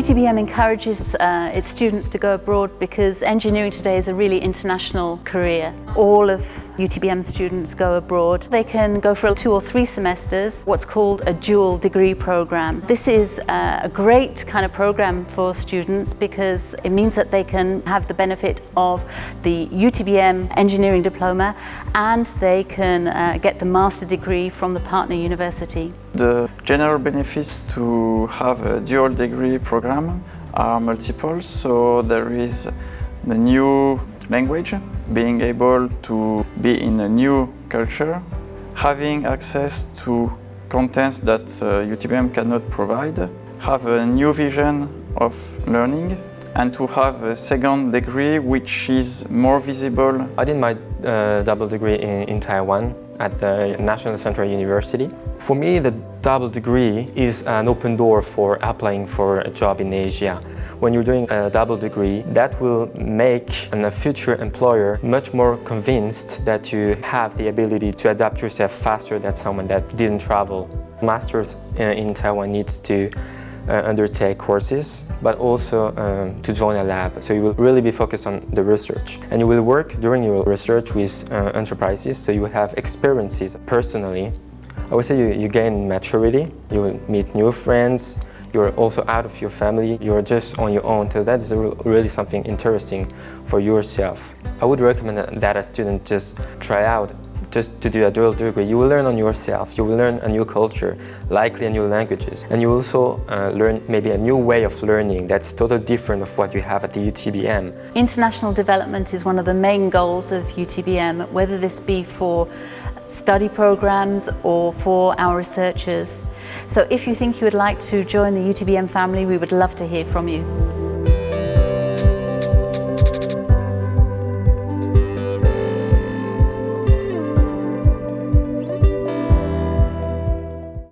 UTBM encourages uh, its students to go abroad because engineering today is a really international career. All of UTBM students go abroad. They can go for two or three semesters, what's called a dual degree program. This is uh, a great kind of program for students because it means that they can have the benefit of the UTBM engineering diploma and they can uh, get the master degree from the partner university. The general benefits to have a dual degree program are multiple. So there is the new language, being able to be in a new culture, having access to contents that uh, UTBM cannot provide, have a new vision of learning and to have a second degree which is more visible. I did my uh, double degree in, in Taiwan at the National Central University. For me, the double degree is an open door for applying for a job in Asia. When you're doing a double degree, that will make a future employer much more convinced that you have the ability to adapt yourself faster than someone that didn't travel. Masters uh, in Taiwan needs to undertake courses, but also um, to join a lab. So you will really be focused on the research. And you will work during your research with uh, enterprises, so you will have experiences personally. I would say you, you gain maturity, you will meet new friends, you're also out of your family, you're just on your own, so that is really something interesting for yourself. I would recommend that a student just try out just to do a dual degree, you will learn on yourself, you will learn a new culture, likely a new languages, and you will also uh, learn maybe a new way of learning that's totally different of what you have at the UTBM. International development is one of the main goals of UTBM, whether this be for study programs or for our researchers. So if you think you would like to join the UTBM family, we would love to hear from you.